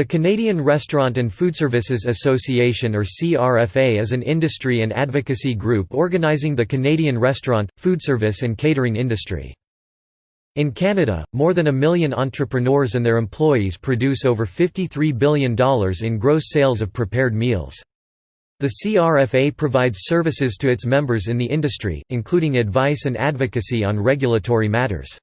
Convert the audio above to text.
The Canadian Restaurant and Food Services Association or CRFA is an industry and advocacy group organizing the Canadian restaurant, food service, and catering industry. In Canada, more than a million entrepreneurs and their employees produce over $53 billion in gross sales of prepared meals. The CRFA provides services to its members in the industry, including advice and advocacy on regulatory matters.